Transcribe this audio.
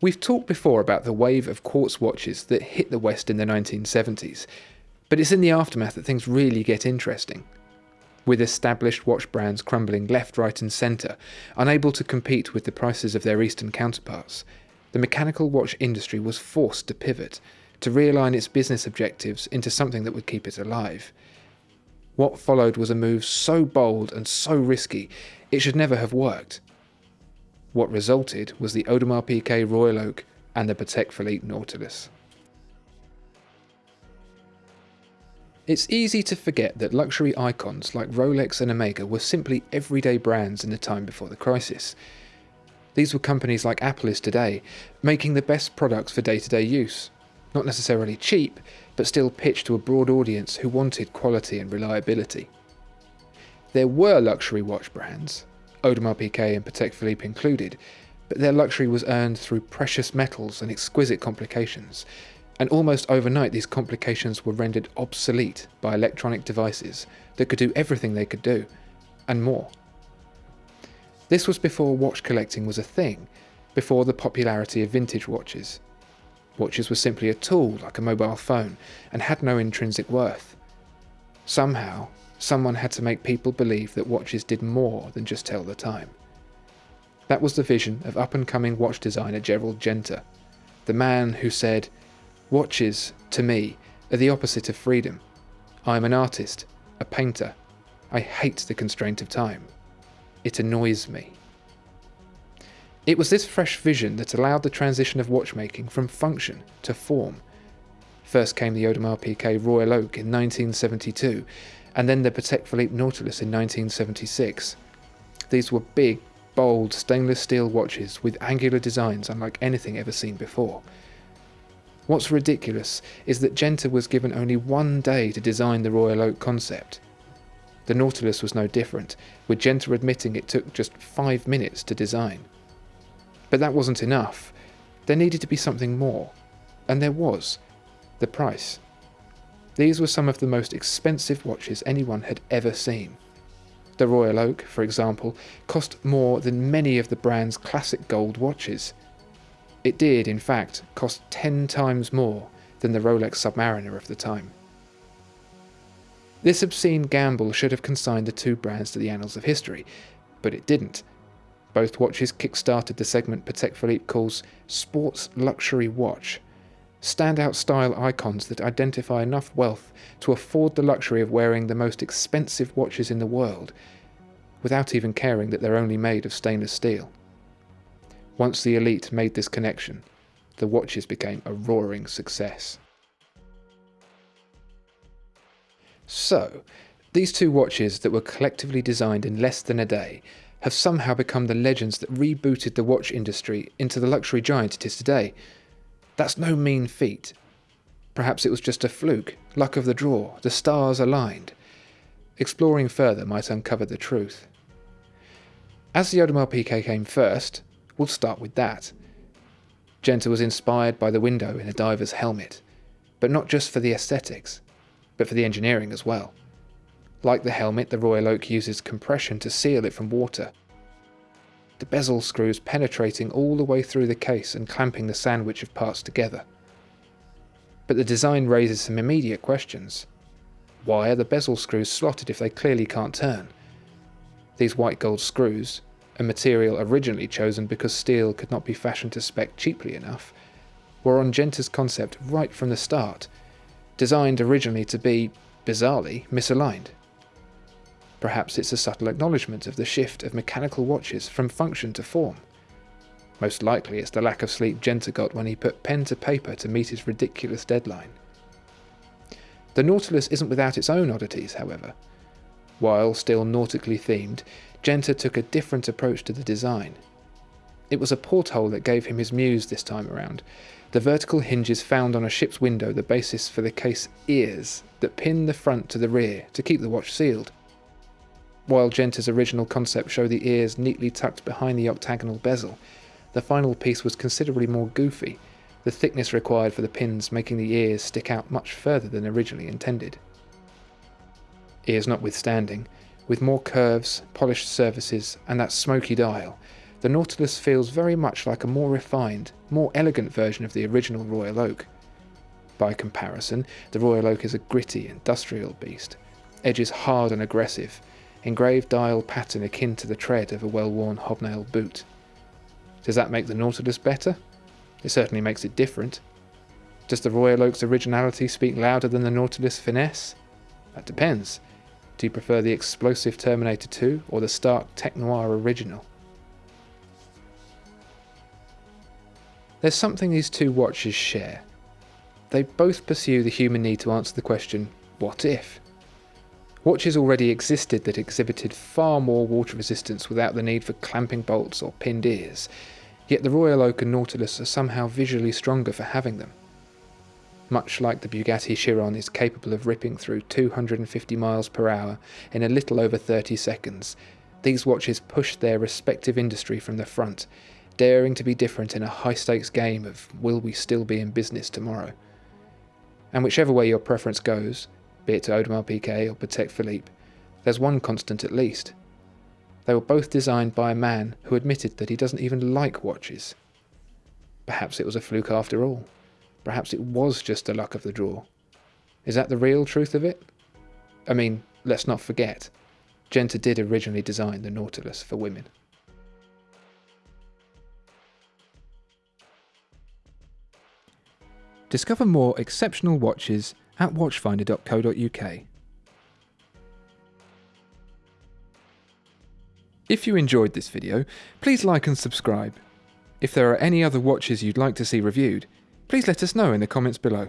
We've talked before about the wave of quartz watches that hit the West in the 1970s, but it's in the aftermath that things really get interesting. With established watch brands crumbling left, right, and centre, unable to compete with the prices of their Eastern counterparts, the mechanical watch industry was forced to pivot, to realign its business objectives into something that would keep it alive. What followed was a move so bold and so risky, it should never have worked. What resulted was the Audemars Piguet Royal Oak and the Patek Philippe Nautilus. It's easy to forget that luxury icons like Rolex and Omega were simply everyday brands in the time before the crisis. These were companies like Apple is today, making the best products for day to day use. Not necessarily cheap, but still pitched to a broad audience who wanted quality and reliability. There were luxury watch brands, Audemars Piguet and Patek Philippe included, but their luxury was earned through precious metals and exquisite complications, and almost overnight these complications were rendered obsolete by electronic devices that could do everything they could do, and more. This was before watch collecting was a thing, before the popularity of vintage watches. Watches were simply a tool like a mobile phone and had no intrinsic worth. Somehow, someone had to make people believe that watches did more than just tell the time. That was the vision of up and coming watch designer Gerald Genta, the man who said, Watches, to me, are the opposite of freedom. I am an artist, a painter. I hate the constraint of time. It annoys me. It was this fresh vision that allowed the transition of watchmaking from function to form. First came the Audemars Piguet Royal Oak in 1972, and then the Patek Philippe Nautilus in 1976. These were big, bold stainless steel watches with angular designs unlike anything ever seen before. What's ridiculous is that Genta was given only one day to design the Royal Oak concept. The Nautilus was no different, with Genta admitting it took just five minutes to design. But that wasn't enough. There needed to be something more. And there was. The price. These were some of the most expensive watches anyone had ever seen. The Royal Oak, for example, cost more than many of the brand's classic gold watches. It did, in fact, cost 10 times more than the Rolex Submariner of the time. This obscene gamble should have consigned the two brands to the annals of history, but it didn't. Both watches kick-started the segment Patek Philippe calls sports luxury watch, standout style icons that identify enough wealth to afford the luxury of wearing the most expensive watches in the world, without even caring that they're only made of stainless steel. Once the elite made this connection, the watches became a roaring success. So, these two watches that were collectively designed in less than a day have somehow become the legends that rebooted the watch industry into the luxury giant it is today. That's no mean feat. Perhaps it was just a fluke, luck of the draw, the stars aligned. Exploring further might uncover the truth. As the Audemars Piguet came first, We'll start with that. Genta was inspired by the window in a diver's helmet, but not just for the aesthetics, but for the engineering as well. Like the helmet, the Royal Oak uses compression to seal it from water. The bezel screws penetrating all the way through the case and clamping the sandwich of parts together. But the design raises some immediate questions. Why are the bezel screws slotted if they clearly can't turn? These white gold screws, a material originally chosen because steel could not be fashioned to spec cheaply enough, were on Genta's concept right from the start, designed originally to be, bizarrely, misaligned. Perhaps it's a subtle acknowledgement of the shift of mechanical watches from function to form. Most likely it's the lack of sleep Genta got when he put pen to paper to meet his ridiculous deadline. The Nautilus isn't without its own oddities, however. While still nautically themed, Genta took a different approach to the design. It was a porthole that gave him his muse this time around. The vertical hinges found on a ship's window the basis for the case ears that pin the front to the rear to keep the watch sealed. While Genta's original concept showed the ears neatly tucked behind the octagonal bezel, the final piece was considerably more goofy, the thickness required for the pins making the ears stick out much further than originally intended. Ears notwithstanding, with more curves, polished surfaces, and that smoky dial, the Nautilus feels very much like a more refined, more elegant version of the original Royal Oak. By comparison, the Royal Oak is a gritty, industrial beast, edges hard and aggressive, engraved dial pattern akin to the tread of a well-worn hobnail boot. Does that make the Nautilus better? It certainly makes it different. Does the Royal Oak's originality speak louder than the Nautilus finesse? That depends. Do you prefer the explosive Terminator 2 or the stark Tech Noir original? There's something these two watches share. They both pursue the human need to answer the question, what if? Watches already existed that exhibited far more water resistance without the need for clamping bolts or pinned ears, yet the Royal Oak and Nautilus are somehow visually stronger for having them. Much like the Bugatti Chiron is capable of ripping through 250 miles per hour in a little over 30 seconds, these watches push their respective industry from the front, daring to be different in a high stakes game of will we still be in business tomorrow. And whichever way your preference goes, be it to Audemars Piguet or Patek Philippe, there's one constant at least. They were both designed by a man who admitted that he doesn't even like watches. Perhaps it was a fluke after all. Perhaps it was just the luck of the draw. Is that the real truth of it? I mean, let's not forget, Genta did originally design the Nautilus for women. Discover more exceptional watches at watchfinder.co.uk. If you enjoyed this video, please like and subscribe. If there are any other watches you'd like to see reviewed, please let us know in the comments below.